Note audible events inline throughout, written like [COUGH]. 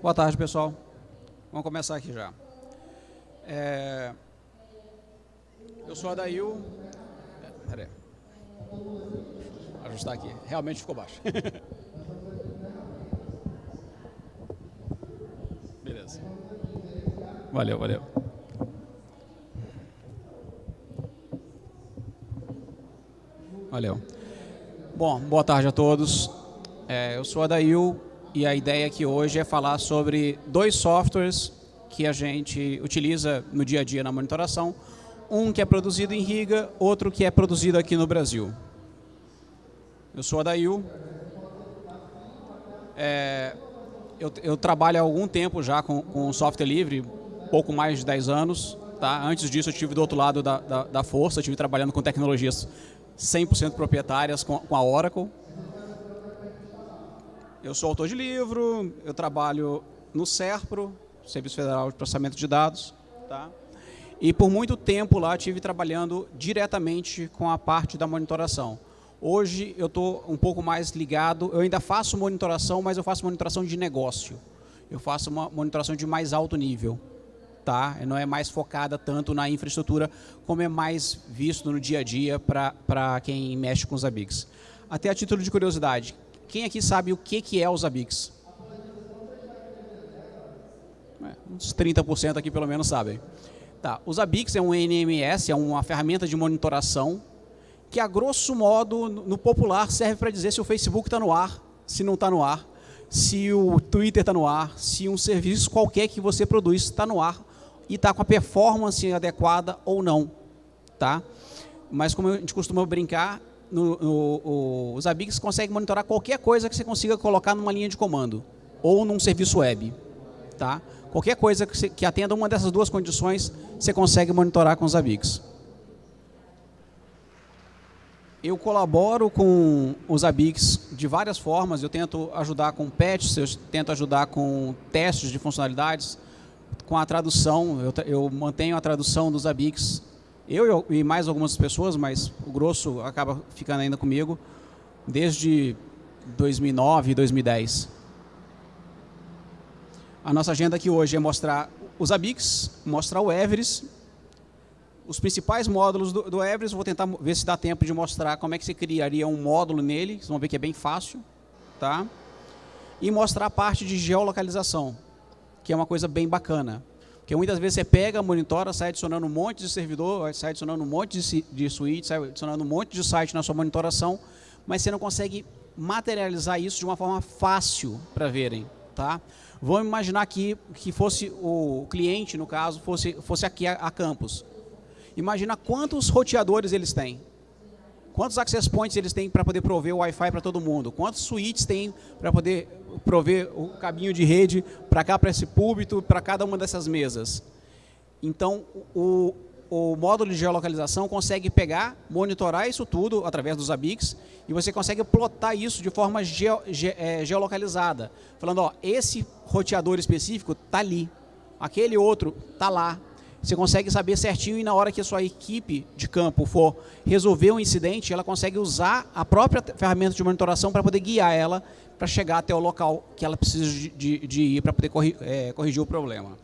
Boa tarde, pessoal. Vamos começar aqui já. É... Eu sou Adail. Peraí. Ajustar aqui. Realmente ficou baixo. [LAUGHS] Beleza. Valeu, valeu. Valeu. Bom, boa tarde a todos. É, eu sou Adail e a ideia aqui hoje é falar sobre dois softwares que a gente utiliza no dia a dia na monitoração. Um que é produzido em Riga, outro que é produzido aqui no Brasil. Eu sou Adail. É, eu, eu, trabalho há algum tempo já com, com software livre, pouco mais de 10 anos. Tá? Antes disso, eu estive do outro lado da, da, da força, estive trabalhando com tecnologias 100% proprietárias com, com a Oracle. Eu sou autor de livro, eu trabalho no SERPRO, Serviço Federal de Processamento de Dados. Tá? E por muito tempo lá estive trabalhando diretamente com a parte da monitoração. Hoje eu estou um pouco mais ligado, eu ainda faço monitoração, mas eu faço monitoração de negócio. Eu faço uma monitoração de mais alto nível tá? Não é mais focada tanto na infraestrutura, como é mais visto no dia a dia para quem mexe com os ABICs. Até a título de curiosidade, quem aqui sabe o que, que é os ABICs? É, uns 30% aqui pelo menos sabem. Tá, os ABICs é um NMS, é uma ferramenta de monitoração que, a grosso modo, no popular, serve para dizer se o Facebook está no ar, se não está no ar, se o Twitter está no ar, se um serviço qualquer que você produz está no ar e está com a performance adequada ou não. Tá? Mas como a gente costuma brincar, no, no, o, os ABICs conseguem monitorar qualquer coisa que você consiga colocar numa linha de comando ou num serviço web. Tá? Qualquer coisa que, você, que atenda uma dessas duas condições, você consegue monitorar com os ABICs. Eu colaboro com os ABICs de várias formas. Eu tento ajudar com patches, eu tento ajudar com testes de funcionalidades, com a tradução, eu, eu mantenho a tradução dos ABICs, eu, e mais algumas pessoas, mas o grosso acaba ficando ainda comigo, desde 2009 e 2010. A nossa agenda aqui hoje é mostrar os ABICs, mostrar o Everest, os principais módulos do, do Everest, vou tentar ver se dá tempo de mostrar como é que você criaria um módulo nele, vocês vão ver que é bem fácil, tá? E mostrar a parte de geolocalização que é uma coisa bem bacana. Porque muitas vezes você pega, monitora, sai adicionando um monte de servidor, sai adicionando um monte de, suíte, sai adicionando um monte de site na sua monitoração, mas você não consegue materializar isso de uma forma fácil para verem. Tá? Vamos imaginar aqui que fosse o cliente, no caso, fosse, fosse aqui a, a campus. Imagina quantos roteadores eles têm. Quantos access points eles têm para poder prover o Wi-Fi para todo mundo? Quantos suítes tem para poder prover o caminho de rede para cá, para esse púlpito, para cada uma dessas mesas? Então, o, o módulo de geolocalização consegue pegar, monitorar isso tudo através dos ABICs e você consegue plotar isso de forma ge, é, geolocalizada. Falando, ó, esse roteador específico está ali, aquele outro está lá, você consegue saber certinho e na hora que a sua equipe de campo for resolver um incidente, ela consegue usar a própria ferramenta de monitoração para poder guiar ela para chegar até o local que ela precisa de, de, de ir para poder corri, é, corrigir o problema.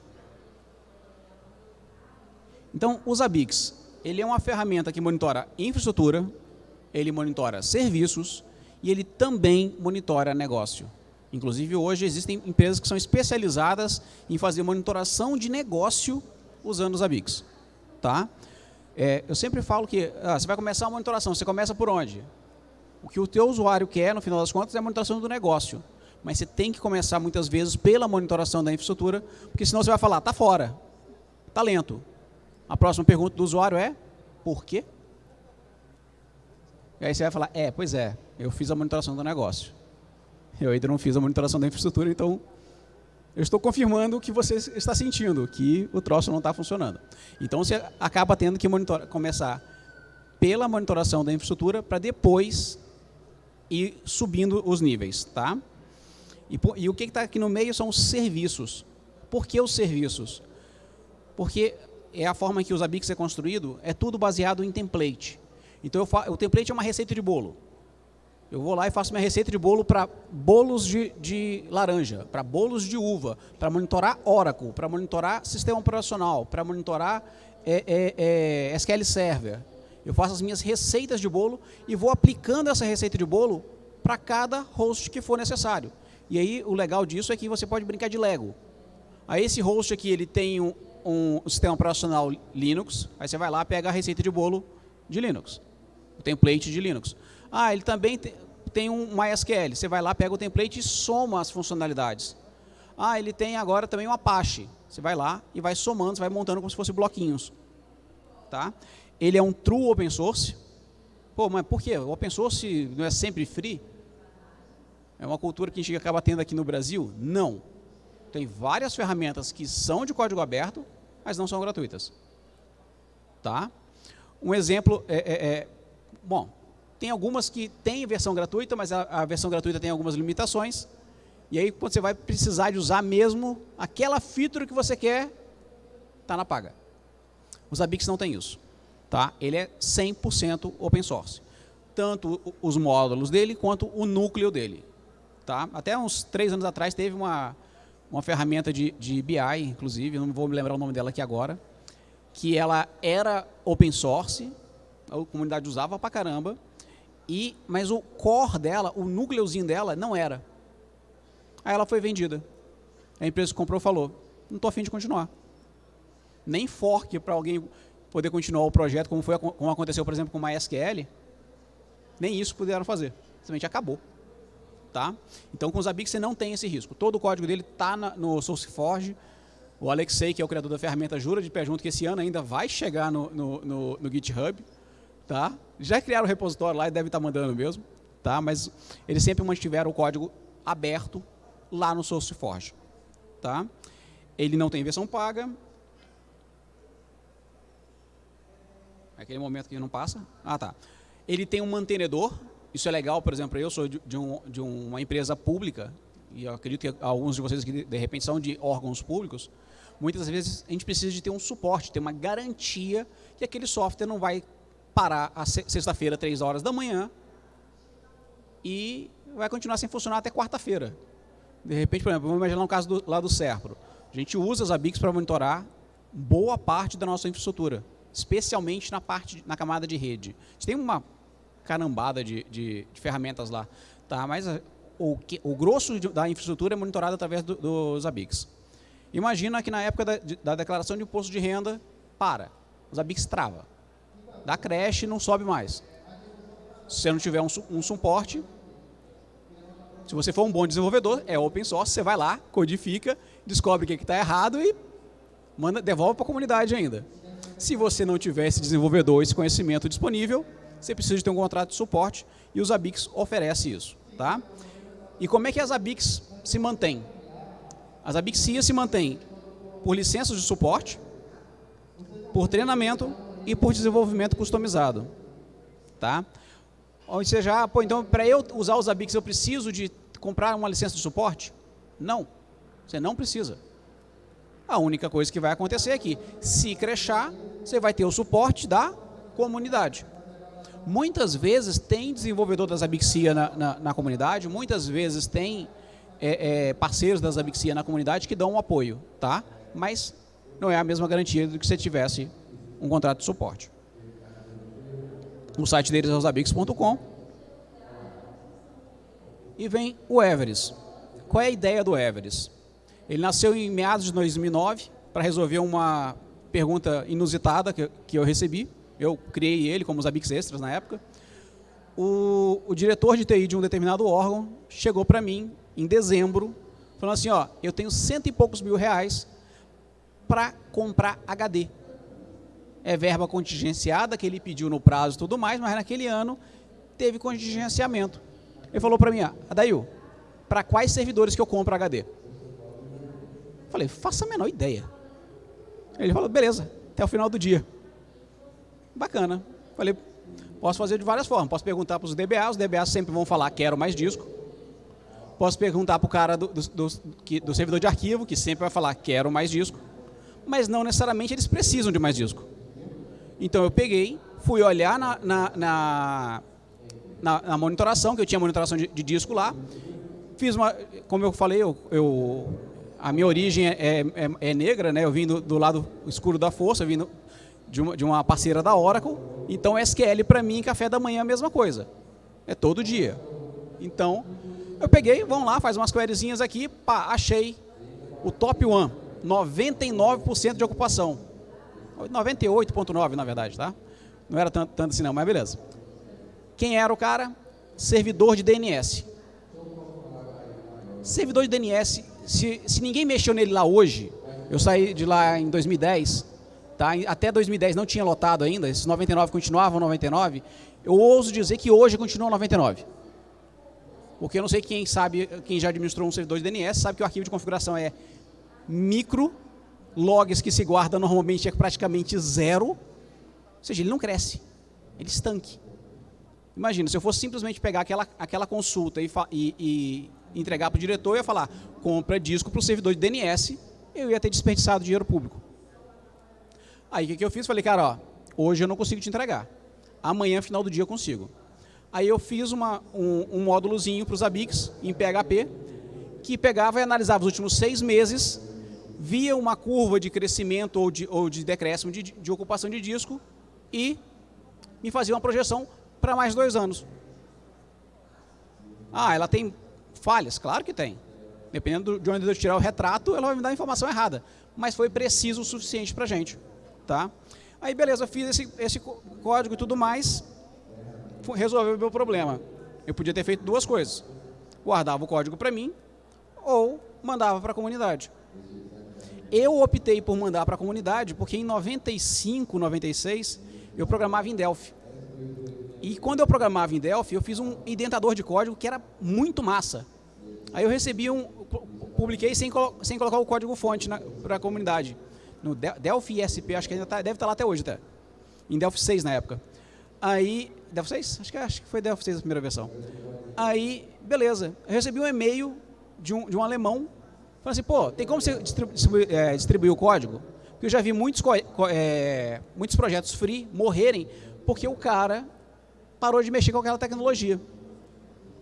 Então, os ABICs, ele é uma ferramenta que monitora infraestrutura, ele monitora serviços e ele também monitora negócio. Inclusive, hoje existem empresas que são especializadas em fazer monitoração de negócio usando os ABICs. Tá? É, eu sempre falo que ah, você vai começar a monitoração, você começa por onde? O que o teu usuário quer, no final das contas, é a monitoração do negócio. Mas você tem que começar, muitas vezes, pela monitoração da infraestrutura, porque senão você vai falar, está fora, está lento. A próxima pergunta do usuário é, por quê? E aí você vai falar, é, pois é, eu fiz a monitoração do negócio. Eu ainda não fiz a monitoração da infraestrutura, então eu estou confirmando o que você está sentindo, que o troço não está funcionando. Então você acaba tendo que começar pela monitoração da infraestrutura para depois ir subindo os níveis. Tá? E, e o que está aqui no meio são os serviços. Por que os serviços? Porque é a forma que os ABICs é construído, é tudo baseado em template. Então, o template é uma receita de bolo. Eu vou lá e faço minha receita de bolo para bolos de, de laranja, para bolos de uva, para monitorar Oracle, para monitorar sistema operacional, para monitorar é, é, é, SQL Server. Eu faço as minhas receitas de bolo e vou aplicando essa receita de bolo para cada host que for necessário. E aí o legal disso é que você pode brincar de Lego. Aí esse host aqui ele tem um, um sistema operacional Linux, aí você vai lá pega a receita de bolo de Linux, o template de Linux. Ah, ele também tem, um MySQL. Você vai lá, pega o template e soma as funcionalidades. Ah, ele tem agora também um Apache. Você vai lá e vai somando, você vai montando como se fosse bloquinhos. Tá? Ele é um true open source. Pô, mas por quê? O open source não é sempre free? É uma cultura que a gente acaba tendo aqui no Brasil? Não. Tem várias ferramentas que são de código aberto, mas não são gratuitas. Tá? Um exemplo é, é, é bom, tem algumas que têm versão gratuita, mas a, a, versão gratuita tem algumas limitações. E aí, quando você vai precisar de usar mesmo aquela feature que você quer, está na paga. Os Abix não tem isso. Tá? Ele é 100% open source. Tanto os módulos dele, quanto o núcleo dele. Tá? Até uns três anos atrás teve uma, uma ferramenta de, de BI, inclusive, não vou me lembrar o nome dela aqui agora, que ela era open source, a comunidade usava pra caramba, e, mas o core dela, o núcleozinho dela, não era. Aí ela foi vendida. A empresa que comprou falou, não estou afim de continuar. Nem fork para alguém poder continuar o projeto, como, foi, como aconteceu, por exemplo, com o MySQL, nem isso puderam fazer. Simplesmente acabou. Tá? Então, com o Zabbix você não tem esse risco. Todo o código dele está no SourceForge. O Alexei, que é o criador da ferramenta, jura de pé junto que esse ano ainda vai chegar no, no, no, no GitHub tá? Já criaram o repositório lá e deve estar mandando mesmo, tá? Mas eles sempre mantiveram o código aberto lá no SourceForge, tá? Ele não tem versão paga. Aquele momento que não passa. Ah, tá. Ele tem um mantenedor. Isso é legal, por exemplo, eu sou de, de, um, de uma empresa pública, e eu acredito que alguns de vocês que de repente são de órgãos públicos, muitas vezes a gente precisa de ter um suporte, ter uma garantia que aquele software não vai parar a sexta-feira, três horas da manhã, e vai continuar sem funcionar até quarta-feira. De repente, por exemplo, vamos imaginar um caso do, lá do Serpro. A gente usa as ABICs para monitorar boa parte da nossa infraestrutura, especialmente na parte na camada de rede. A gente tem uma carambada de, de, de ferramentas lá, tá? mas eh, o, que, o grosso da infraestrutura é monitorado através do, dos ABICs. Imagina que na época da, da declaração de imposto de renda, para, os ABICs trava da creche não sobe mais. Se você não tiver um, um suporte, se você for um bom desenvolvedor, é open source, você vai lá, codifica, descobre o que está errado e manda, devolve para a comunidade ainda. Se você não tiver esse desenvolvedor, esse conhecimento disponível, você precisa ter um contrato de suporte e os Abix oferece isso. Tá? E como é que as Abix se mantêm? As Abix se mantêm por licenças de suporte, por treinamento e por desenvolvimento customizado. Tá? Ou seja, ah, pô, então para eu usar os Abix eu preciso de comprar uma licença de suporte? Não, você não precisa. A única coisa que vai acontecer é que, se crechar, você vai ter o suporte da comunidade. Muitas vezes tem desenvolvedor das Abixia na, na, na comunidade, muitas vezes tem é, é, parceiros das Abixia na comunidade que dão um apoio, tá? mas não é a mesma garantia do que você tivesse um contrato de suporte. O site deles é osabix.com. E vem o Everest. Qual é a ideia do Everest? Ele nasceu em meados de 2009 para resolver uma pergunta inusitada que, que eu recebi. Eu criei ele como os Extras na época. O, o diretor de TI de um determinado órgão chegou para mim em dezembro, falando assim, ó, eu tenho cento e poucos mil reais para comprar HD é verba contingenciada que ele pediu no prazo e tudo mais, mas naquele ano teve contingenciamento. Ele falou para mim, ah, Adail, para quais servidores que eu compro HD? Falei, faça a menor ideia. Ele falou, beleza, até o final do dia. Bacana. Falei, posso fazer de várias formas. Posso perguntar para os DBA, os DBA sempre vão falar, quero mais disco. Posso perguntar para o cara do, do, do, do servidor de arquivo, que sempre vai falar, quero mais disco. Mas não necessariamente eles precisam de mais disco. Então eu peguei, fui olhar na, na, na, na, na monitoração, que eu tinha monitoração de, de, disco lá. Fiz uma, como eu falei, eu, eu a minha origem é, é, é, negra, né? Eu vim do, do, lado escuro da força, eu vim de, uma, de uma parceira da Oracle. Então, SQL para mim, café da manhã é a mesma coisa. É todo dia. Então, eu peguei, vamos lá, faz umas queryzinhas aqui, pá, achei o top 1, 99% de ocupação. 98.9 na verdade, tá? Não era tanto, tanto assim não, mas beleza. Quem era o cara? Servidor de DNS. Servidor de DNS, se, se ninguém mexeu nele lá hoje, eu saí de lá em 2010, tá? até 2010 não tinha lotado ainda, esses 99 continuavam 99, eu ouso dizer que hoje continua 99. Porque eu não sei quem sabe, quem já administrou um servidor de DNS, sabe que o arquivo de configuração é micro, logs que se guarda normalmente é praticamente zero, ou seja, ele não cresce, ele estanque. Imagina, se eu fosse simplesmente pegar aquela, aquela consulta e, e, e entregar para o diretor, eu ia falar, compra disco para o servidor de DNS, eu ia ter desperdiçado dinheiro público. Aí o que, que eu fiz? Falei, cara, ó, hoje eu não consigo te entregar. Amanhã, final do dia, eu consigo. Aí eu fiz uma, um, um módulozinho para os ABICs em PHP, que pegava e analisava os últimos seis meses, via uma curva de crescimento ou de, ou de decréscimo de, de ocupação de disco e me fazia uma projeção para mais dois anos. Ah, ela tem falhas? Claro que tem. Dependendo de onde eu tirar o retrato, ela vai me dar a informação errada. Mas foi preciso o suficiente para a gente. Tá? Aí, beleza, fiz esse, esse código e tudo mais, resolveu o meu problema. Eu podia ter feito duas coisas. Guardava o código para mim ou mandava para a comunidade. Eu optei por mandar para a comunidade porque em 95, 96, eu programava em Delphi. E quando eu programava em Delphi, eu fiz um indentador de código que era muito massa. Aí eu recebi um, publiquei sem, sem colocar o código fonte para a comunidade. No Delphi ISP, acho que ainda tá, deve estar tá lá até hoje até. Em Delphi 6 na época. Aí, Delphi 6? Acho que, acho que foi Delphi 6 a primeira versão. Aí, beleza. Eu recebi um e-mail de um, de um alemão, falando assim, pô, tem como você distribuir, é, distribuir o código? Porque eu já vi muitos, é, muitos projetos free morrerem porque o cara parou de mexer com aquela tecnologia.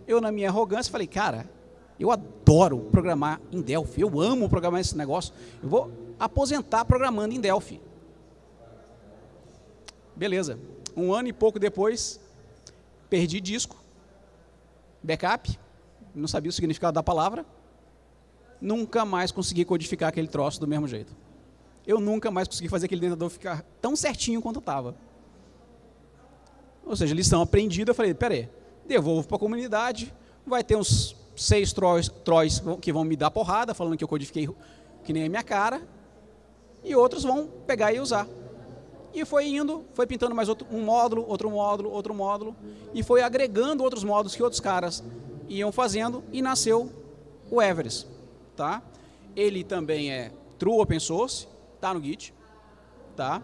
Eu, na minha arrogância, falei, cara, eu adoro programar em Delphi, eu amo programar esse negócio, eu vou aposentar programando em Delphi. Beleza. Um ano e pouco depois, perdi disco, backup, não sabia o significado da palavra, nunca mais consegui codificar aquele troço do mesmo jeito. Eu nunca mais consegui fazer aquele dentador ficar tão certinho quanto estava. Ou seja, lição aprendida, eu falei, peraí, devolvo para a comunidade, vai ter uns seis trolls, trolls que vão me dar porrada, falando que eu codifiquei que nem a minha cara, e outros vão pegar e usar. E foi indo, foi pintando mais outro, um módulo, outro módulo, outro módulo, e foi agregando outros módulos que outros caras iam fazendo, e nasceu o Everest. Tá? Ele também é true open source, está no Git. Tá?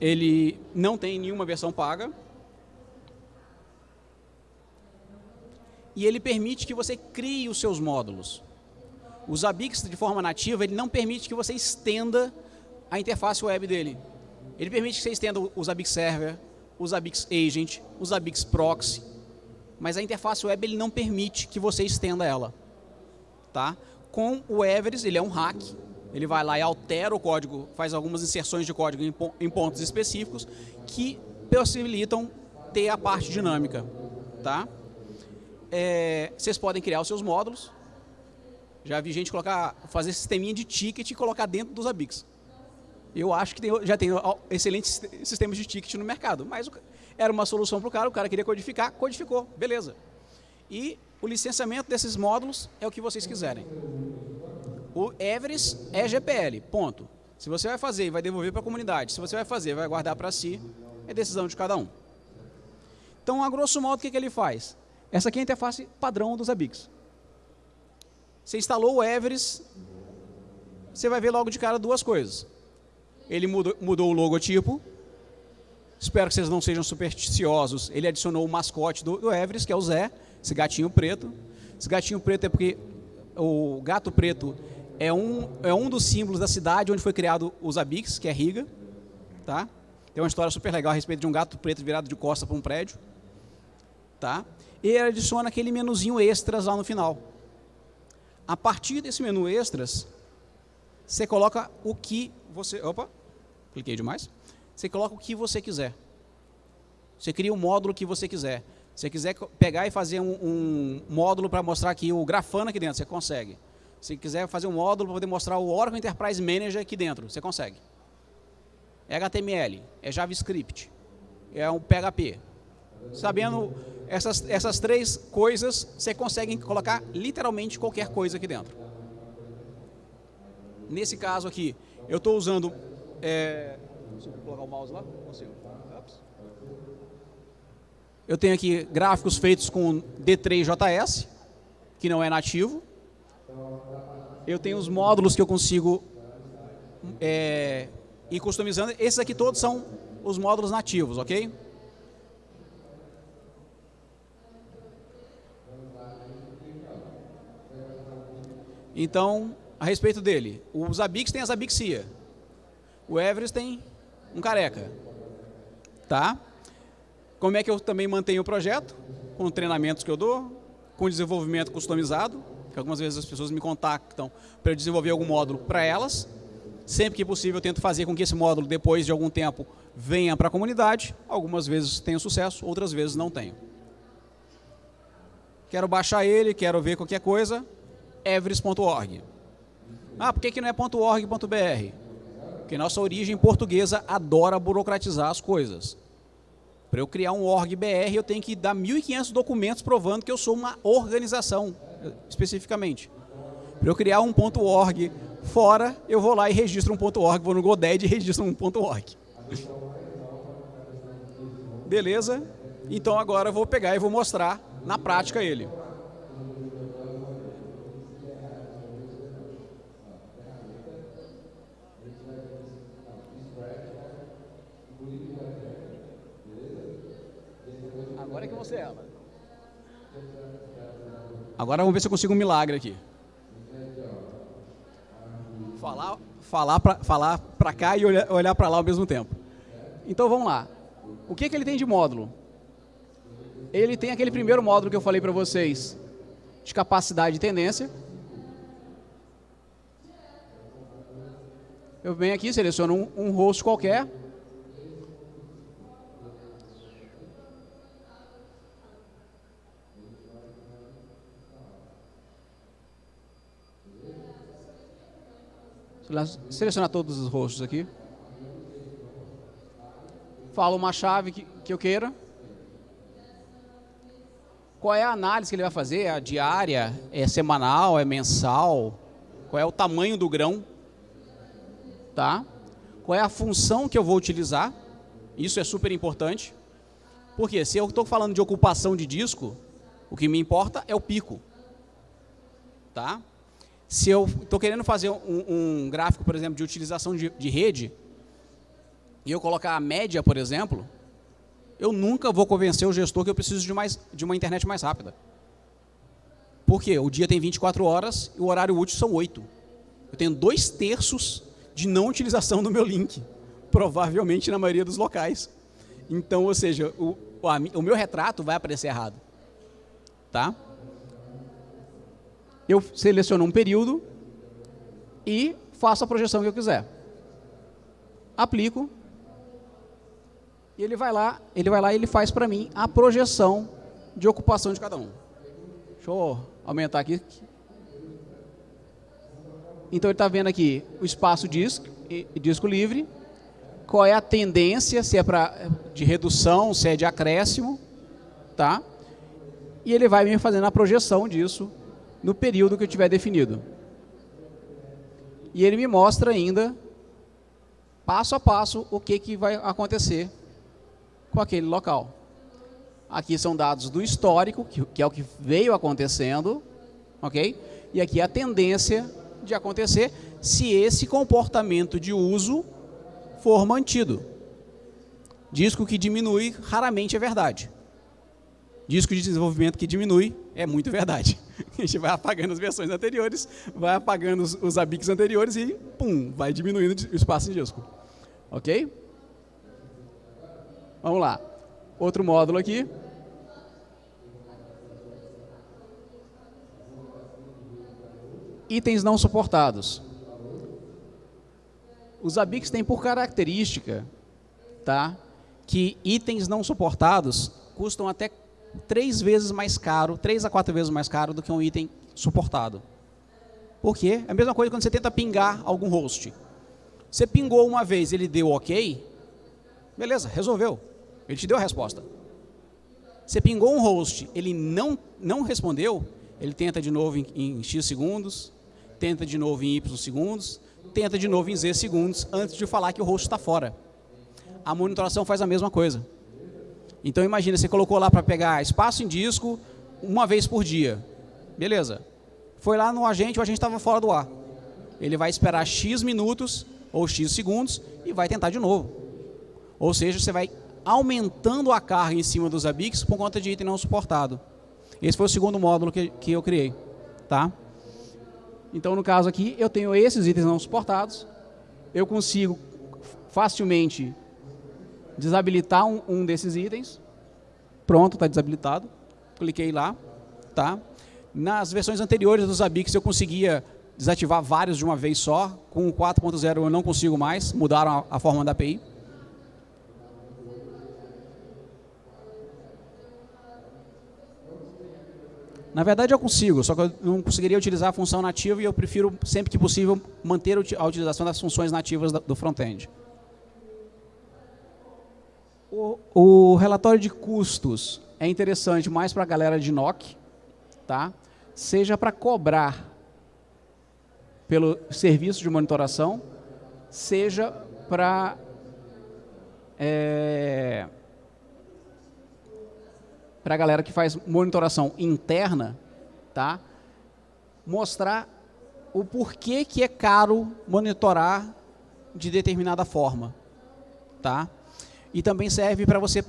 Ele não tem nenhuma versão paga, e ele permite que você crie os seus módulos. O Zabbix, de forma nativa, ele não permite que você estenda a interface web dele. Ele permite que você estenda o Zabbix Server, o Zabbix Agent, o Zabbix Proxy, mas a interface web ele não permite que você estenda ela. Tá? Com o Everest, ele é um hack, ele vai lá e altera o código, faz algumas inserções de código em pontos específicos que possibilitam ter a parte dinâmica. Tá? é, vocês podem criar os seus módulos. Já vi gente colocar, fazer sisteminha de ticket e colocar dentro dos ABICs. Eu acho que tem, já tem excelentes sistemas de ticket no mercado, mas era uma solução para o cara, o cara queria codificar, codificou, beleza. E o licenciamento desses módulos é o que vocês quiserem. O Everest é GPL, ponto. Se você vai fazer e vai devolver para a comunidade, se você vai fazer e vai guardar para si, é decisão de cada um. Então, a grosso modo, o que, que ele faz? Essa aqui é a interface padrão dos Abix. Você instalou o Everest, você vai ver logo de cara duas coisas. Ele mudou, mudou o logotipo, espero que vocês não sejam supersticiosos, ele adicionou o mascote do, do Everest, que é o Zé, esse gatinho preto. Esse gatinho preto é porque o gato preto é um, é um dos símbolos da cidade onde foi criado os Abix, que é Riga. Tá? Tem uma história super legal a respeito de um gato preto virado de costa para um prédio. Tá? E ele adiciona aquele menuzinho extras lá no final. A partir desse menu extras, você coloca o que você... Opa, cliquei demais. Você coloca o que você quiser. Você cria um módulo que você quiser. Se você quiser pegar e fazer um, um módulo para mostrar aqui o Grafana aqui dentro, você consegue. Se quiser fazer um módulo para poder mostrar o Oracle Enterprise Manager aqui dentro, você consegue. É HTML, é JavaScript, é um PHP. Sabendo essas, essas três coisas, você consegue colocar literalmente qualquer coisa aqui dentro. Nesse caso aqui, eu estou usando... É, consigo colocar o mouse lá? Consigo. Eu tenho aqui gráficos feitos com D3JS, que não é nativo. Eu tenho os módulos que eu consigo é, ir customizando. Esses aqui todos são os módulos nativos, ok? Então, a respeito dele, o Zabbix tem a Zabbixia. O Everest tem um careca. Tá? Como é que eu também mantenho o projeto? Com treinamentos que eu dou, com desenvolvimento customizado, que algumas vezes as pessoas me contactam para eu desenvolver algum módulo para elas. Sempre que possível, eu tento fazer com que esse módulo, depois de algum tempo, venha para a comunidade. Algumas vezes tenho sucesso, outras vezes não tenho. Quero baixar ele, quero ver qualquer coisa, everest.org. Ah, por que, que não é .org.br? Porque nossa origem portuguesa adora burocratizar as coisas. Para eu criar um org.br, eu tenho que dar 1.500 documentos provando que eu sou uma organização, especificamente. Para eu criar um .org fora, eu vou lá e registro um .org, vou no GoDaddy e registro um .org. Beleza? Então agora eu vou pegar e vou mostrar na prática ele. Agora é que você ela. Agora vamos ver se eu consigo um milagre aqui. Falar, falar para falar pra cá e olhar, olhar para lá ao mesmo tempo. Então vamos lá. O que, que ele tem de módulo? Ele tem aquele primeiro módulo que eu falei para vocês, de capacidade e tendência. Eu venho aqui, seleciono um, um host qualquer, selecionar todos os rostos aqui. Falo uma chave que, que eu queira. Qual é a análise que ele vai fazer? É diária? É semanal? É mensal? Qual é o tamanho do grão? Tá? Qual é a função que eu vou utilizar? Isso é super importante. Porque se eu estou falando de ocupação de disco, o que me importa é o pico. Tá? Se eu estou querendo fazer um, um, gráfico, por exemplo, de utilização de, de rede, e eu colocar a média, por exemplo, eu nunca vou convencer o gestor que eu preciso de, mais, de uma internet mais rápida. Por quê? O dia tem 24 horas e o horário útil são 8. Eu tenho dois terços de não utilização do meu link, provavelmente na maioria dos locais. Então, ou seja, o, o, o meu retrato vai aparecer errado. Tá? Eu seleciono um período e faço a projeção que eu quiser. Aplico e ele vai lá, ele vai lá e ele faz para mim a projeção de ocupação de cada um. Deixa eu aumentar aqui. Então ele está vendo aqui o espaço disco, disco livre, qual é a tendência, se é pra, de redução, se é de acréscimo, tá? E ele vai me fazendo a projeção disso no período que eu tiver definido. E ele me mostra ainda, passo a passo, o que, que vai acontecer com aquele local. Aqui são dados do histórico, que, que é o que veio acontecendo, ok? E aqui a tendência de acontecer se esse comportamento de uso for mantido. Disco que diminui raramente é verdade disco de desenvolvimento que diminui, é muito verdade. [LAUGHS] A gente vai apagando as versões anteriores, vai apagando os, os abics anteriores e, pum, vai diminuindo o espaço em disco. Ok? Vamos lá. Outro módulo aqui. Itens não suportados. Os abics têm por característica tá, que itens não suportados custam até três vezes mais caro, três a quatro vezes mais caro do que um item suportado. Por quê? É a mesma coisa quando você tenta pingar algum host. Você pingou uma vez, ele deu ok, beleza, resolveu. Ele te deu a resposta. Você pingou um host, ele não, não respondeu, ele tenta de novo em, em X segundos, tenta de novo em Y segundos, tenta de novo em Z segundos, antes de falar que o host está fora. A monitoração faz a mesma coisa. Então imagina, você colocou lá para pegar espaço em disco uma vez por dia. Beleza. Foi lá no agente, o agente estava fora do ar. Ele vai esperar X minutos ou X segundos e vai tentar de novo. Ou seja, você vai aumentando a carga em cima dos ABICs por conta de item não suportado. Esse foi o segundo módulo que, que eu criei. Tá? Então, no caso aqui, eu tenho esses itens não suportados. Eu consigo facilmente desabilitar um, um desses itens. Pronto, está desabilitado. Cliquei lá. Tá? Nas versões anteriores dos ABICs eu conseguia desativar vários de uma vez só. Com o 4.0 eu não consigo mais, mudaram a, a forma da API. Na verdade eu consigo, só que eu não conseguiria utilizar a função nativa e eu prefiro, sempre que possível, manter a utilização das funções nativas do front-end. O, o, relatório de custos é interessante mais para a galera de NOC, tá? seja para cobrar pelo serviço de monitoração, seja para é, para a galera que faz monitoração interna, tá? mostrar o porquê que é caro monitorar de determinada forma. Tá? E também serve para você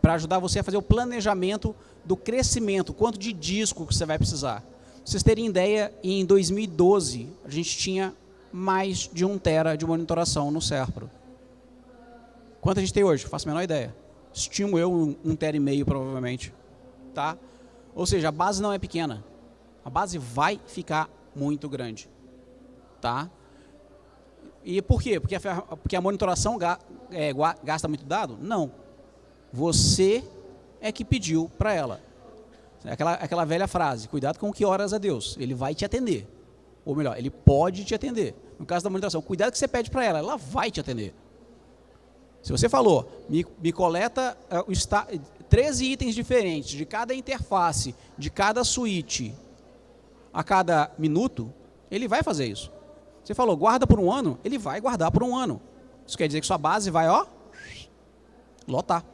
para ajudar você a fazer o planejamento do crescimento, quanto de disco que você vai precisar. Pra vocês terem ideia, em 2012, a gente tinha mais de um tera de monitoração no Serpro. Quanto a gente tem hoje? Faço a menor ideia. Estimo eu um, um tera e meio, provavelmente. Tá? Ou seja, a base não é pequena. A base vai ficar muito grande. Tá? E por quê? Porque a, porque a monitoração ga, é, gasta muito dado? Não. Você é que pediu para ela. É aquela, aquela velha frase, cuidado com o que horas a Deus, ele vai te atender. Ou melhor, ele pode te atender. No caso da monitoração, cuidado que você pede para ela, ela vai te atender. Se você falou, me, me coleta uh, está, 13 itens diferentes de cada interface, de cada switch, a cada minuto, ele vai fazer isso. Você falou, guarda por um ano, ele vai guardar por um ano. Isso quer dizer que sua base vai, ó, lotar.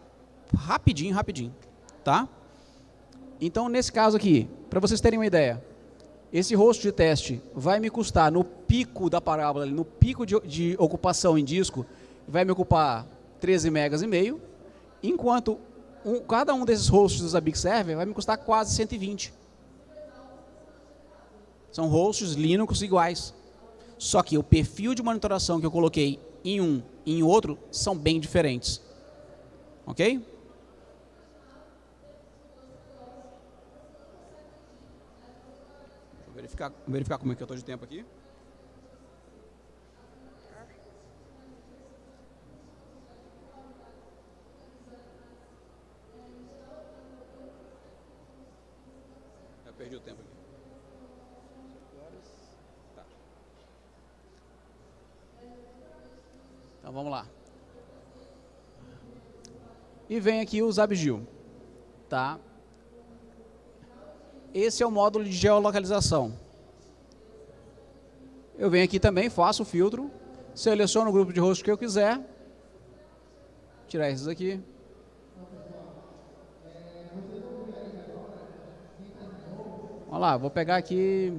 Rapidinho, rapidinho. Tá? Então, nesse caso aqui, para vocês terem uma ideia, esse rosto de teste vai me custar, no pico da parábola, no pico de, de ocupação em disco, vai me ocupar 13 megas e meio, enquanto um, cada um desses hosts do Zabbix Server vai me custar quase 120. São hosts Linux iguais. Só que o perfil de monitoração que eu coloquei em um e em outro são bem diferentes. Ok? Vou verificar, verificar como é que eu estou de tempo aqui. perdi o tempo aqui. Tá. Então vamos lá. E vem aqui o Zabgil. Tá? Esse é o módulo de geolocalização. Eu venho aqui também, faço o filtro, seleciono o grupo de host que eu quiser, tirar esses aqui, Vamos lá, vou pegar aqui...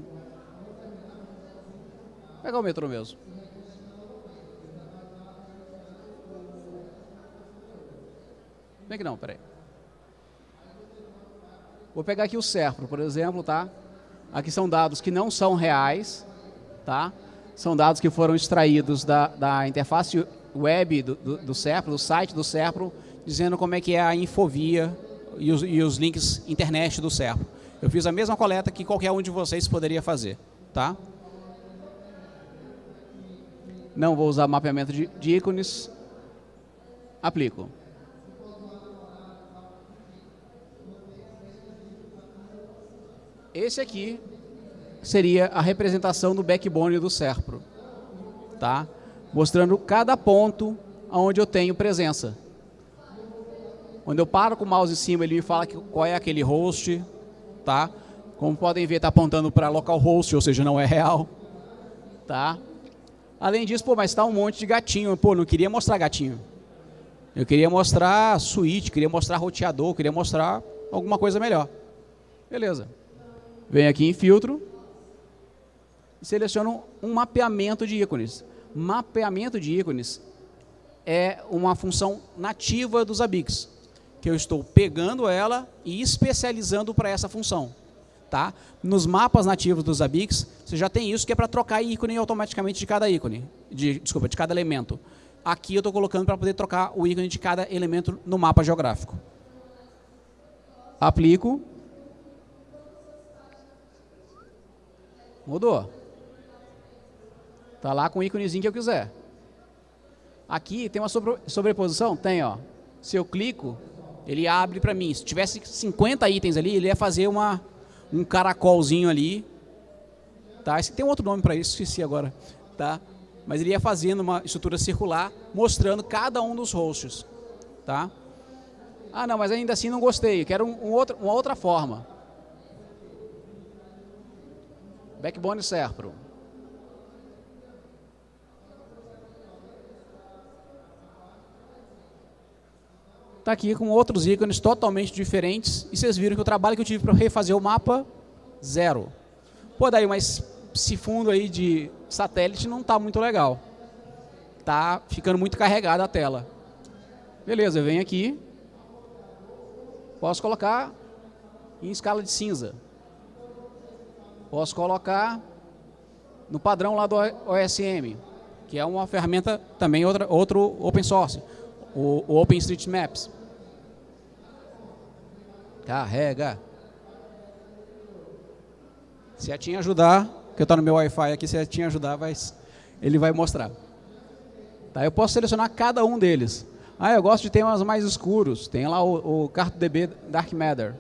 Vou pegar o metrô mesmo. Bem que não, peraí. Vou pegar aqui o Serpro, por exemplo, tá? Aqui são dados que não são reais, tá? São dados que foram extraídos da, da interface web do, do, do Serpro, do site do Serpro, dizendo como é que é a infovia e os, e os links internet do Serpro. Eu fiz a mesma coleta que qualquer um de vocês poderia fazer. Tá? Não vou usar mapeamento de, de ícones. Aplico. Esse aqui seria a representação do backbone do Serpro. Tá? Mostrando cada ponto onde eu tenho presença. Quando eu paro com o mouse em cima, ele me fala que, qual é aquele host. Tá? Como podem ver, está apontando para localhost, ou seja, não é real. Tá? Além disso, pô, mas está um monte de gatinho. Pô, não queria mostrar gatinho. Eu queria mostrar suíte, queria mostrar roteador, queria mostrar alguma coisa melhor. Beleza. Venho aqui em filtro e seleciono um mapeamento de ícones. Mapeamento de ícones é uma função nativa dos ABICs, que eu estou pegando ela e especializando para essa função. Tá? Nos mapas nativos dos ABICs, você já tem isso que é para trocar ícone automaticamente de cada ícone, de, desculpa, de cada elemento. Aqui eu estou colocando para poder trocar o ícone de cada elemento no mapa geográfico. Aplico, Mudou. Está lá com o íconezinho que eu quiser. Aqui tem uma sobreposição? Tem, ó. Se eu clico, ele abre para mim. Se tivesse 50 itens ali, ele ia fazer uma, um caracolzinho ali. Tá? Esse, tem um outro nome para isso, esqueci agora. Tá? Mas ele ia fazendo uma estrutura circular, mostrando cada um dos hosts. Tá? Ah, não, mas ainda assim não gostei. Quero um, um outro, uma outra forma. Backbone Serpro. Está aqui com outros ícones totalmente diferentes. E vocês viram que o trabalho que eu tive para refazer o mapa, zero. Pô, daí, mas esse fundo aí de satélite não está muito legal. Está ficando muito carregada a tela. Beleza, eu venho aqui. Posso colocar em escala de cinza. Posso colocar no padrão lá do OSM, que é uma ferramenta também outra, outro open source, o, o OpenStreetMaps. Carrega. Se a Tim ajudar, que eu estou no meu Wi-Fi aqui, se a Tim ajudar, vai, ele vai mostrar. Tá, eu posso selecionar cada um deles. Ah, eu gosto de temas mais escuros. Tem lá o, o CartoDB Dark Matter.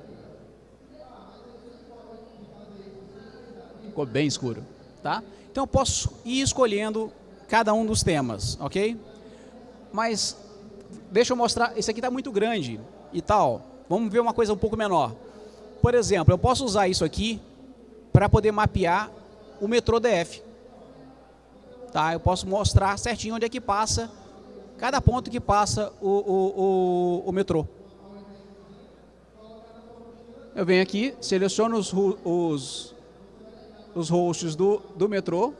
Ficou bem escuro. Tá? Então eu posso ir escolhendo cada um dos temas, ok? Mas deixa eu mostrar, esse aqui está muito grande e tal. Vamos ver uma coisa um pouco menor. Por exemplo, eu posso usar isso aqui para poder mapear o metrô DF. Tá? Eu posso mostrar certinho onde é que passa, cada ponto que passa o, o, o, o metrô. Eu venho aqui, seleciono os, os, os hosts do, do metrô.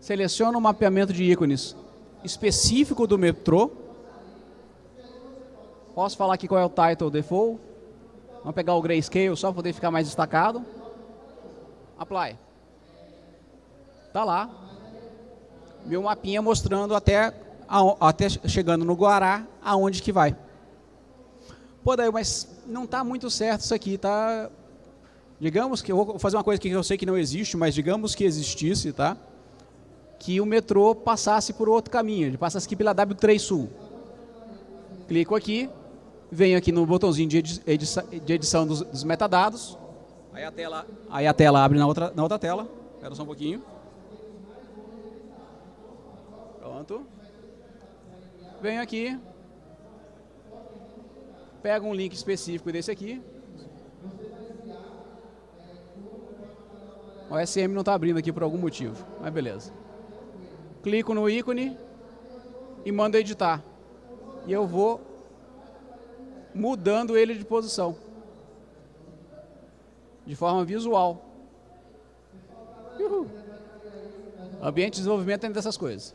Seleciona o mapeamento de ícones específico do metrô. Posso falar aqui qual é o title default. Vamos pegar o grayscale só para poder ficar mais destacado. Apply. Está lá. Meu mapinha mostrando até até chegando no Guará, aonde que vai. Pô, daí, mas não está muito certo isso aqui, tá? Digamos que, eu vou fazer uma coisa que eu sei que não existe, mas digamos que existisse, tá? Que o metrô passasse por outro caminho, ele passasse aqui pela W3 Sul. Clico aqui, venho aqui no botãozinho de, edição, de edição dos, dos, metadados, aí a tela, aí a tela abre na outra, na outra tela, espera só um pouquinho. Pronto venho aqui, pego um link específico desse aqui. O SM não está abrindo aqui por algum motivo, mas beleza. Clico no ícone e mando editar. E eu vou mudando ele de posição. De forma visual. Uhul. Ambiente de desenvolvimento é dessas coisas.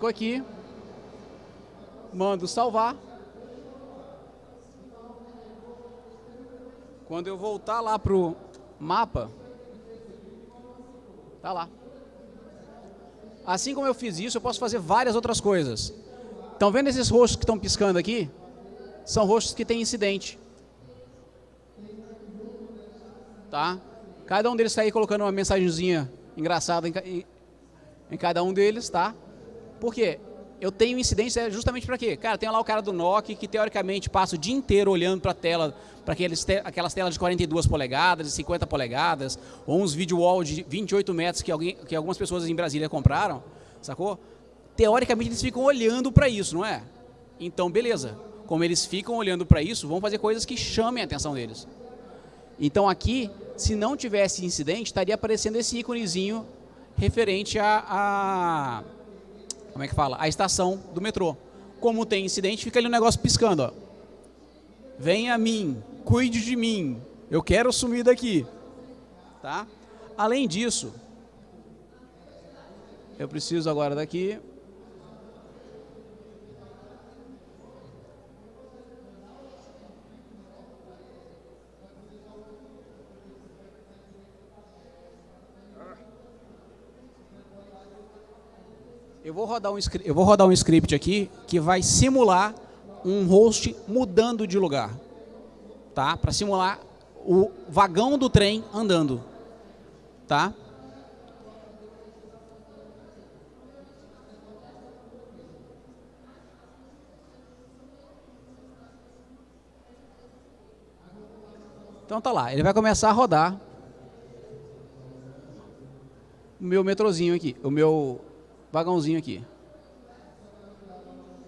Clico aqui, mando salvar. Quando eu voltar lá para o mapa, tá lá. Assim como eu fiz isso, eu posso fazer várias outras coisas. Estão vendo esses rostos que estão piscando aqui? São rostos que têm incidente. Tá? Cada um deles está aí colocando uma mensagenzinha engraçada em, em, em, cada um deles, tá? Por quê? Eu tenho incidência justamente para quê? Cara, tem lá o cara do Nokia que teoricamente passa o dia inteiro olhando para a tela, para aquelas telas de 42 polegadas, de 50 polegadas, ou uns video wall de 28 metros que, alguém, que algumas pessoas em Brasília compraram, sacou? Teoricamente eles ficam olhando para isso, não é? Então, beleza. Como eles ficam olhando para isso, vão fazer coisas que chamem a atenção deles. Então aqui, se não tivesse incidente, estaria aparecendo esse íconezinho referente a, a como é que fala? A estação do metrô. Como tem incidente, fica ali um negócio piscando, ó. Venha a mim, cuide de mim, eu quero sumir daqui. Tá? Além disso, eu preciso agora daqui Eu vou, rodar um, eu vou rodar um script aqui que vai simular um host mudando de lugar. Tá? Para simular o vagão do trem andando. Tá? Então tá lá, ele vai começar a rodar o meu metrozinho aqui, o meu vagãozinho aqui.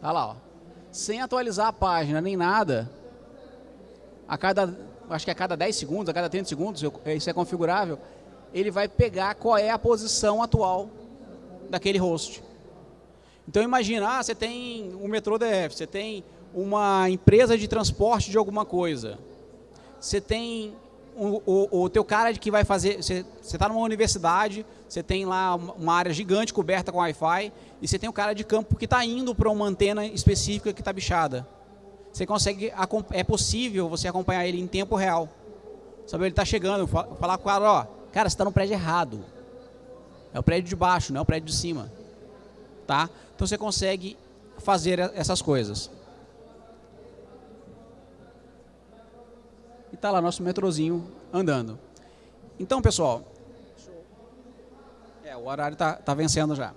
Tá lá, ó. Sem atualizar a página nem nada, a cada, acho que a cada 10 segundos, a cada 30 segundos, isso é configurável, ele vai pegar qual é a posição atual daquele host. Então imagina, ah, você tem um metrô DF, você tem uma empresa de transporte de alguma coisa, você tem o, o, o teu cara que vai fazer, você está numa universidade, você tem lá uma área gigante coberta com Wi-Fi, e você tem o cara de campo que está indo para uma antena específica que está bichada. Você consegue, é possível você acompanhar ele em tempo real. Sabe, ele está chegando, falar com o cara, ó, cara, você está no prédio errado. É o prédio de baixo, não é o prédio de cima. Tá? Então você consegue fazer essas coisas. e está lá nosso metrozinho andando. Então, pessoal, o horário está tá vencendo já.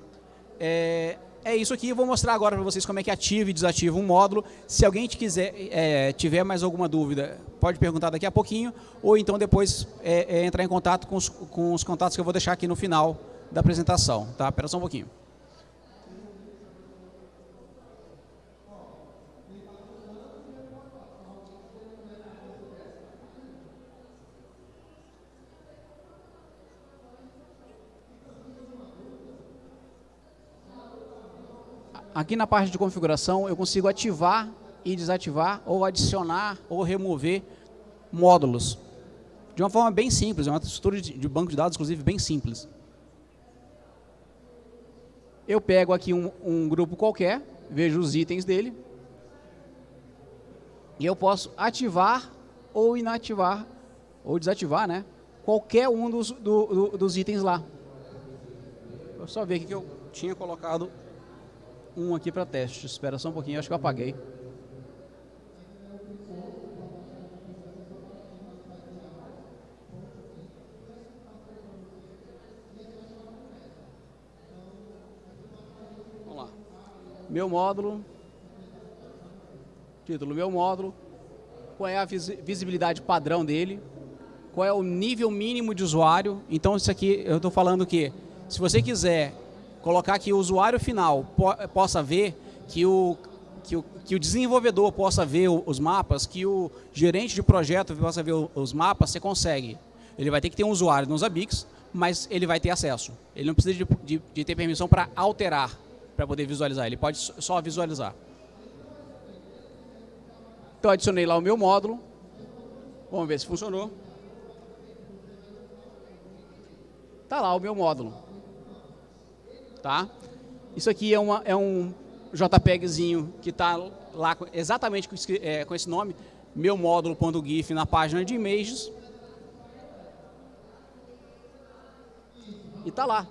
É, é isso aqui, vou mostrar agora para vocês como é que ativa e desativa um módulo. Se alguém quiser, é, tiver mais alguma dúvida, pode perguntar daqui a pouquinho, ou então depois é, é, entrar em contato com os, com os contatos que eu vou deixar aqui no final da apresentação. Tá? Espera só um pouquinho. Aqui na parte de configuração eu consigo ativar e desativar, ou adicionar ou remover módulos. De uma forma bem simples, é uma estrutura de banco de dados, inclusive, bem simples. Eu pego aqui um, um grupo qualquer, vejo os itens dele, e eu posso ativar ou inativar, ou desativar, né? Qualquer um dos, do, do, dos itens lá. Vou só ver aqui que eu tinha colocado um aqui para teste. Espera só um pouquinho, acho que eu apaguei. Vamos lá. Meu módulo. Título, meu módulo. Qual é a visibilidade padrão dele? Qual é o nível mínimo de usuário? Então, isso aqui eu estou falando que, se você quiser colocar que o usuário final po possa ver, que o, que, o, que o desenvolvedor possa ver os mapas, que o gerente de projeto possa ver os mapas, você consegue. Ele vai ter que ter um usuário nos Abix, mas ele vai ter acesso. Ele não precisa de, de, de ter permissão para alterar, para poder visualizar. Ele pode só visualizar. Então, adicionei lá o meu módulo. Vamos ver se funcionou. Está lá o meu módulo. Tá? Isso aqui é, uma, é um JPEGzinho que está lá exatamente com, é, com esse nome, meu módulo.gif na página de images. E está lá.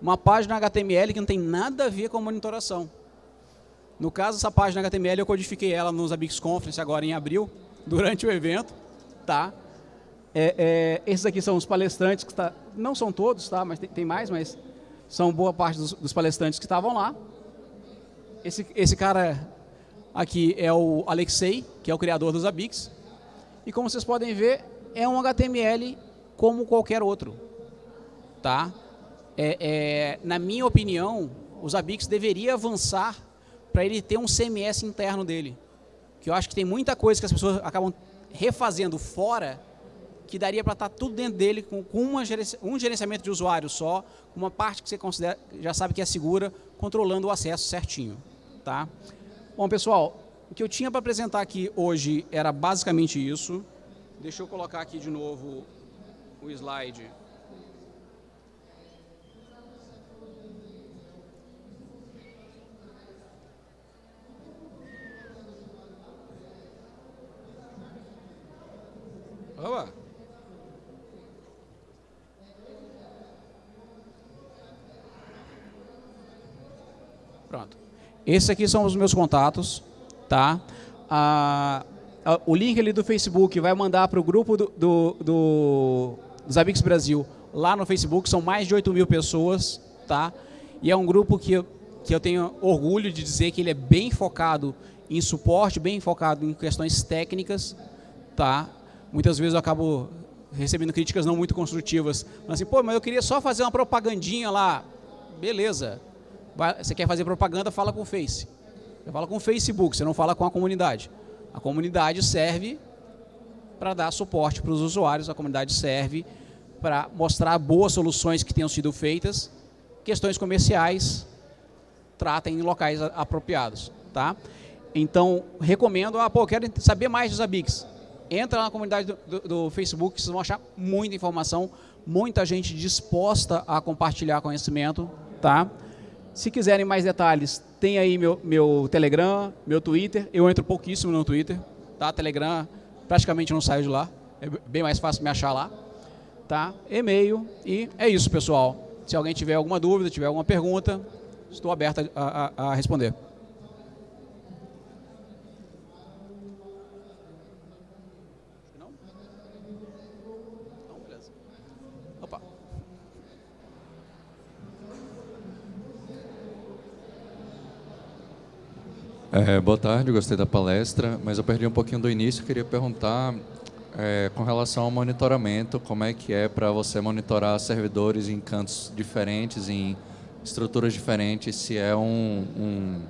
Uma página HTML que não tem nada a ver com a monitoração. No caso, essa página HTML eu codifiquei ela nos Abix Conference agora em abril, [LAUGHS] durante o evento. Tá? É, é, esses aqui são os palestrantes, que tá, não são todos, tá? mas tem, tem mais, mas são boa parte dos, dos palestrantes que estavam lá. Esse, esse cara aqui é o Alexei, que é o criador dos Abix. E como vocês podem ver, é um HTML como qualquer outro. Tá? É, é, na minha opinião, os Abix deveria avançar para ele ter um CMS interno dele. Que eu acho que tem muita coisa que as pessoas acabam refazendo fora que daria para estar tá tudo dentro dele com, com um gerenciamento de usuário só, uma parte que você considera, já sabe que é segura, controlando o acesso certinho. Tá? Bom, pessoal, o que eu tinha para apresentar aqui hoje era basicamente isso. Deixa eu colocar aqui de novo o slide. Opa. Pronto. Esses aqui são os meus contatos, tá? Ah, o link ali do Facebook vai mandar para o grupo do, do, do, Brasil lá no Facebook, são mais de 8 mil pessoas, tá? E é um grupo que que eu tenho orgulho de dizer que ele é bem focado em suporte, bem focado em questões técnicas, tá? Muitas vezes eu acabo recebendo críticas não muito construtivas, mas assim, pô, mas eu queria só fazer uma propagandinha lá, beleza, você quer fazer propaganda, fala com o Face. Você fala com o Facebook, você não fala com a comunidade. A comunidade serve para dar suporte para os usuários, a comunidade serve para mostrar boas soluções que tenham sido feitas, questões comerciais, tratem em locais apropriados. Tá? Então, recomendo, ah, pô, quero saber mais dos ABICs. Entra na comunidade do, do, do Facebook, vocês vão achar muita informação, muita gente disposta a compartilhar conhecimento. Tá? Se quiserem mais detalhes, tem aí meu, meu Telegram, meu Twitter. Eu entro pouquíssimo no Twitter, tá? Telegram praticamente não saio de lá. É bem mais fácil me achar lá. Tá? E-mail e é isso, pessoal. Se alguém tiver alguma dúvida, tiver alguma pergunta, estou aberto a, a, a responder. É, boa tarde, gostei da palestra, mas eu perdi um pouquinho do início. Queria perguntar é, com relação ao monitoramento, como é que é para você monitorar servidores em cantos diferentes, em estruturas diferentes, se é um, um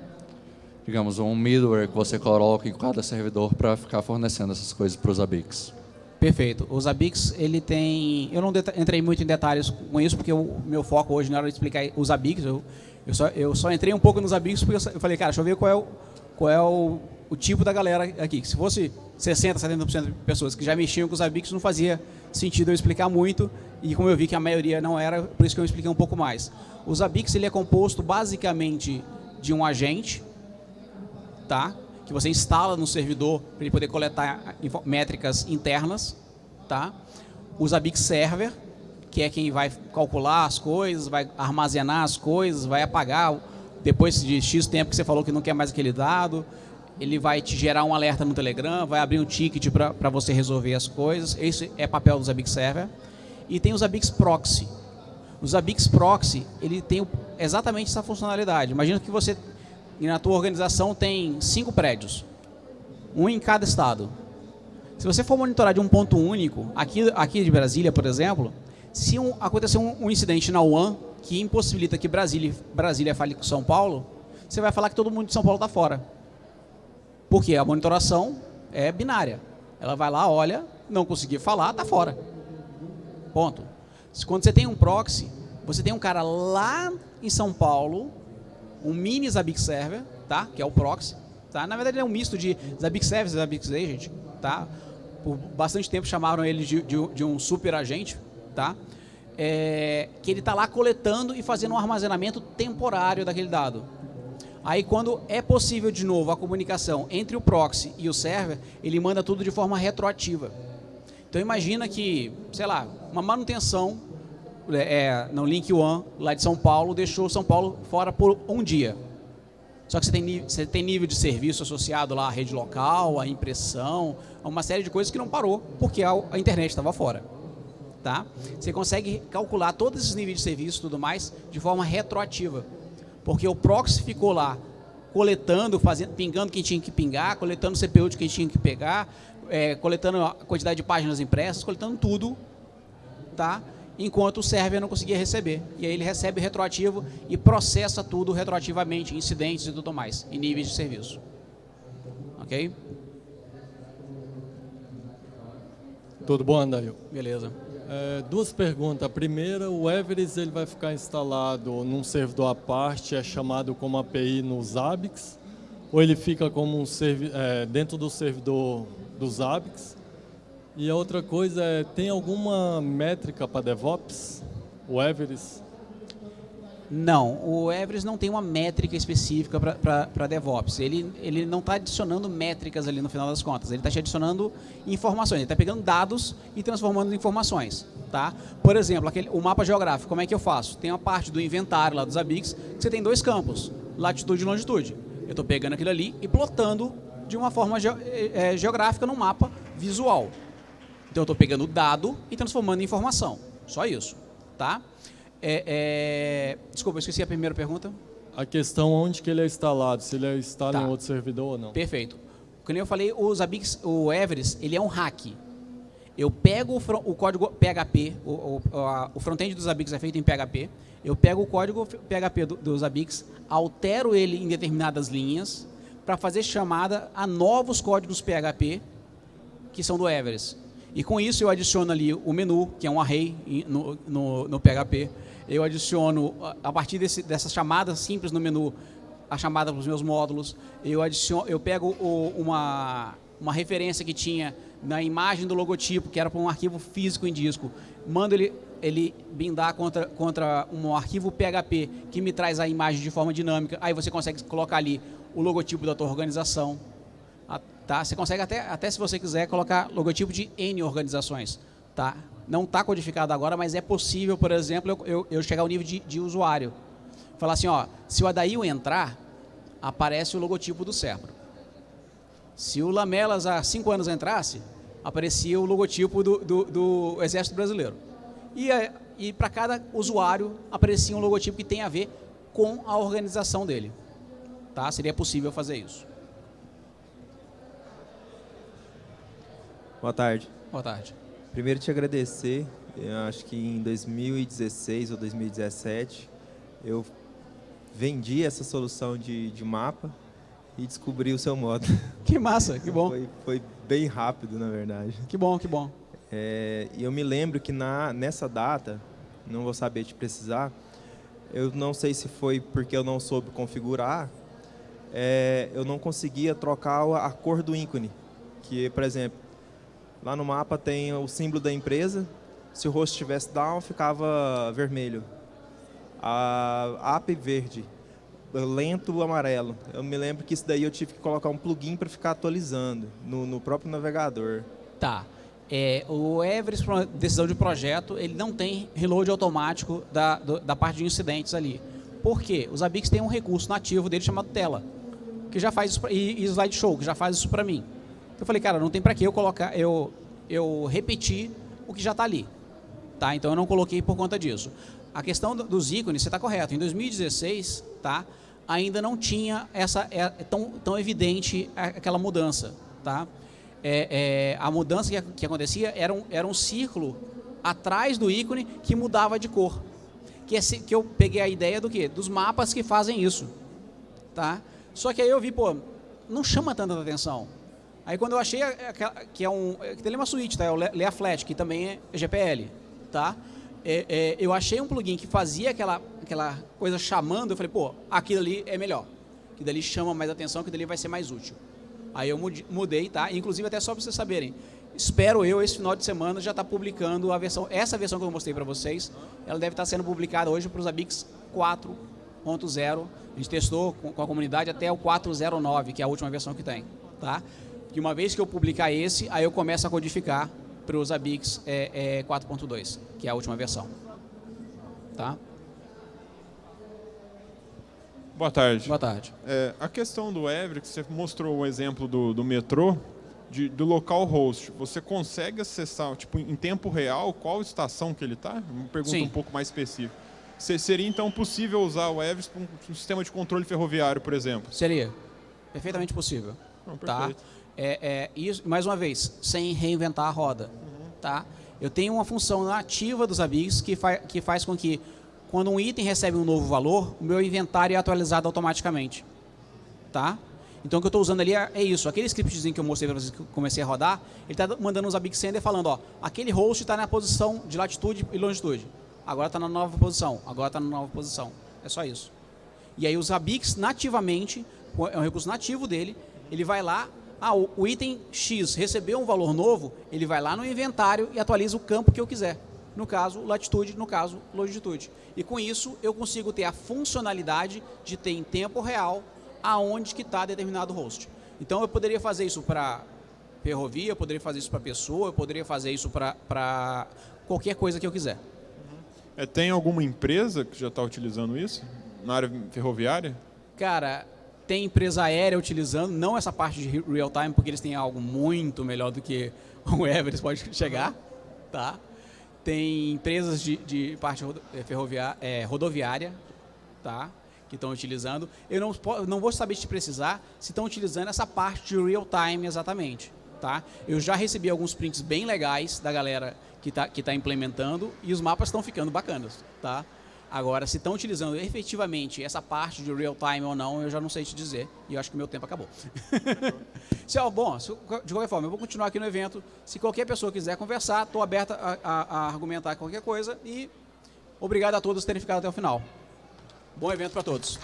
digamos, um middleware que você coloca em cada servidor para ficar fornecendo essas coisas para os ABICs. Perfeito. Os ABICs, ele tem... Eu não entrei muito em detalhes com isso, porque o meu foco hoje não era explicar os ABICs, eu, eu, só, eu só entrei um pouco nos ABICs porque eu falei, cara, deixa eu ver qual é o qual é o, o tipo da galera aqui. Se fosse 60%, 70% de pessoas que já mexiam com os ABICs, não fazia sentido eu explicar muito, e como eu vi que a maioria não era, por isso que eu expliquei um pouco mais. Os ABICs ele é composto basicamente de um agente, tá? que você instala no servidor para ele poder coletar métricas internas. Tá? Os ABIC Server, que é quem vai calcular as coisas, vai armazenar as coisas, vai apagar depois de X tempo que você falou que não quer mais aquele dado, ele vai te gerar um alerta no Telegram, vai abrir um ticket para você resolver as coisas. Esse é papel dos Abix Server. E tem os Abix Proxy. Os Abix Proxy, ele tem exatamente essa funcionalidade. Imagina que você, na tua organização, tem cinco prédios. Um em cada estado. Se você for monitorar de um ponto único, aqui, aqui de Brasília, por exemplo, se um, acontecer um, um incidente na UAN, que impossibilita que Brasília, Brasília fale com São Paulo, você vai falar que todo mundo de São Paulo está fora. Porque a monitoração é binária. Ela vai lá, olha, não conseguir falar, está fora. Ponto. Quando você tem um proxy, você tem um cara lá em São Paulo, um mini Zabbix Server, tá? que é o proxy. Tá? Na verdade, é um misto de Zabbix Server e Zabbix Agent. Tá? Por bastante tempo chamaram ele de, de, de um super agente. Tá? é, que ele está lá coletando e fazendo um armazenamento temporário daquele dado. Aí quando é possível de novo a comunicação entre o proxy e o server, ele manda tudo de forma retroativa. Então imagina que, sei lá, uma manutenção é, no Link One, lá de São Paulo, deixou São Paulo fora por um dia. Só que você tem, você tem nível de serviço associado lá à rede local, à impressão, a uma série de coisas que não parou, porque a, a internet estava fora. Tá? Você consegue calcular todos esses níveis de serviço e tudo mais de forma retroativa. Porque o proxy ficou lá coletando, fazendo, pingando quem tinha que pingar, coletando o CPU de quem tinha que pegar, é, coletando a quantidade de páginas impressas, coletando tudo, tá? enquanto o server não conseguia receber. E aí ele recebe retroativo e processa tudo retroativamente, incidentes e tudo mais, em níveis de serviço. Ok? Tudo bom, Andail? Beleza. É, duas perguntas. A primeira, o Everest ele vai ficar instalado num servidor à parte, é chamado como API no Zabbix, ou ele fica como um é, dentro do servidor do Zabbix? E a outra coisa é, tem alguma métrica para DevOps, o Everest? Não, o Everest não tem uma métrica específica para DevOps. Ele, ele não está adicionando métricas ali no final das contas. Ele está te adicionando informações. Ele está pegando dados e transformando em informações. Tá? Por exemplo, aquele, o mapa geográfico, como é que eu faço? Tem a parte do inventário lá dos ABICs, que você tem dois campos, latitude e longitude. Eu estou pegando aquilo ali e plotando de uma forma ge é, geográfica num mapa visual. Então eu estou pegando o dado e transformando em informação. Só isso. Tá? É, é... Desculpa, eu esqueci a primeira pergunta. A questão onde que ele é instalado, se ele é está tá. em outro servidor ou não. Perfeito. Como eu falei, o Zabbix, o Everest, ele é um hack. Eu pego o, o código PHP, o, o, o front-end do Zabbix é feito em PHP, eu pego o código PHP do, do Zabbix, altero ele em determinadas linhas para fazer chamada a novos códigos PHP que são do Everest. E com isso eu adiciono ali o menu, que é um array no, no, no PHP. Eu adiciono, a partir desse, dessas chamadas simples no menu, a chamada para os meus módulos. Eu, adiciono, eu pego o, uma, uma referência que tinha na imagem do logotipo, que era para um arquivo físico em disco. Mando ele, ele bindar contra, contra um arquivo PHP que me traz a imagem de forma dinâmica. Aí você consegue colocar ali o logotipo da tua organização, Tá? Você consegue até, até, se você quiser, colocar logotipo de N organizações. Tá? Não está codificado agora, mas é possível, por exemplo, eu, eu, eu chegar ao nível de, de, usuário. Falar assim, ó, se o Adail entrar, aparece o logotipo do Cerpro. Se o Lamelas há cinco anos entrasse, aparecia o logotipo do, do, do Exército Brasileiro. E, e para cada usuário aparecia um logotipo que tem a ver com a organização dele. Tá? Seria possível fazer isso. Boa tarde. Boa tarde. Primeiro te agradecer, eu acho que em 2016 ou 2017 eu vendi essa solução de, de mapa e descobri o seu modo. [LAUGHS] Que massa, que bom. Foi, foi bem rápido, na verdade. Que bom, que bom. É, e eu me lembro que na, nessa data, não vou saber te precisar, eu não sei se foi porque eu não soube configurar, é, eu não conseguia trocar a cor do ícone. Que, por exemplo, Lá no mapa tem o símbolo da empresa. Se o rosto estivesse down, ficava vermelho. A app verde, lento amarelo. Eu me lembro que isso daí eu tive que colocar um plugin para ficar atualizando no, no, próprio navegador. Tá. É, o Everest, decisão de projeto, ele não tem reload automático da, do, da parte de incidentes ali. Por quê? Os Abix têm um recurso nativo dele chamado tela, que já faz isso, e, e slideshow, que já faz isso para mim. Eu falei, cara, não tem para que eu colocar, eu, eu repetir o que já está ali. Tá? Então eu não coloquei por conta disso. A questão dos ícones, você está correto. Em 2016, tá? ainda não tinha essa é, tão, tão evidente aquela mudança. Tá? É, é, a mudança que, que acontecia era um, era um círculo atrás do ícone que mudava de cor. Que, é, que eu peguei a ideia do quê? Dos mapas que fazem isso. Tá? Só que aí eu vi, pô, não chama tanta atenção. Aí quando eu achei que é um, que tem uma suíte, tá? É o Lea Flat, que também é GPL, tá? É, é, eu achei um plugin que fazia aquela, aquela coisa chamando, eu falei, pô, aquilo ali é melhor. Que dali chama mais atenção, que dali vai ser mais útil. Aí eu mudei, tá? Inclusive até só para vocês saberem, espero eu esse final de semana já estar tá publicando a versão, essa versão que eu mostrei para vocês, ela deve estar tá sendo publicada hoje para os Abix 4.0. A gente testou com a comunidade até o 4.09, que é a última versão que tem, tá? Que uma vez que eu publicar esse, aí eu começo a codificar para os Abix é, é 4.2, que é a última versão. Tá? Boa tarde. Boa tarde. É, a questão do Everett, você mostrou o exemplo do, do metrô, de, do local host. Você consegue acessar, tipo, em tempo real, qual estação que ele está? Uma pergunta Sim. um pouco mais específica. Seria, então, possível usar o Everest para um sistema de controle ferroviário, por exemplo? Seria. Perfeitamente possível. Não, tá? É, é, isso, mais uma vez, sem reinventar a roda. Uhum. Tá? Eu tenho uma função nativa dos ABIGs que, fa que faz com que quando um item recebe um novo valor, o meu inventário é atualizado automaticamente. Tá? Então o que eu estou usando ali é, é, isso. Aquele scriptzinho que eu mostrei para vocês que comecei a rodar, ele está mandando uns Big Sender falando, ó, aquele host está na posição de latitude e longitude. Agora está na nova posição, agora está na nova posição. É só isso. E aí os Abix nativamente, é um recurso nativo dele, ele vai lá, ah, o, item X recebeu um valor novo, ele vai lá no inventário e atualiza o campo que eu quiser no caso latitude, no caso longitude. E com isso eu consigo ter a funcionalidade de ter em tempo real aonde que está determinado host. Então eu poderia fazer isso para ferrovia, eu poderia fazer isso para pessoa, eu poderia fazer isso para qualquer coisa que eu quiser. É, tem alguma empresa que já está utilizando isso na área ferroviária? Cara, tem empresa aérea utilizando, não essa parte de real time, porque eles têm algo muito melhor do que [LAUGHS] o Everest pode chegar, tá? Tem empresas de, de parte eh, ferroviária, é, rodoviária, tá? que estão utilizando. Eu não, não vou saber te precisar se estão utilizando essa parte de real time exatamente. Tá? Eu já recebi alguns prints bem legais da galera que está que tá implementando e os mapas estão ficando bacanas. Tá? Agora, se estão utilizando efetivamente essa parte de real time ou não, eu já não sei te dizer. E eu acho que meu tempo acabou. [LAUGHS] ó, bom, de qualquer forma, eu vou continuar aqui no evento. Se qualquer pessoa quiser conversar, estou aberta a, a, a, argumentar qualquer coisa. E obrigado a todos terem ficado até o final. Bom evento para todos.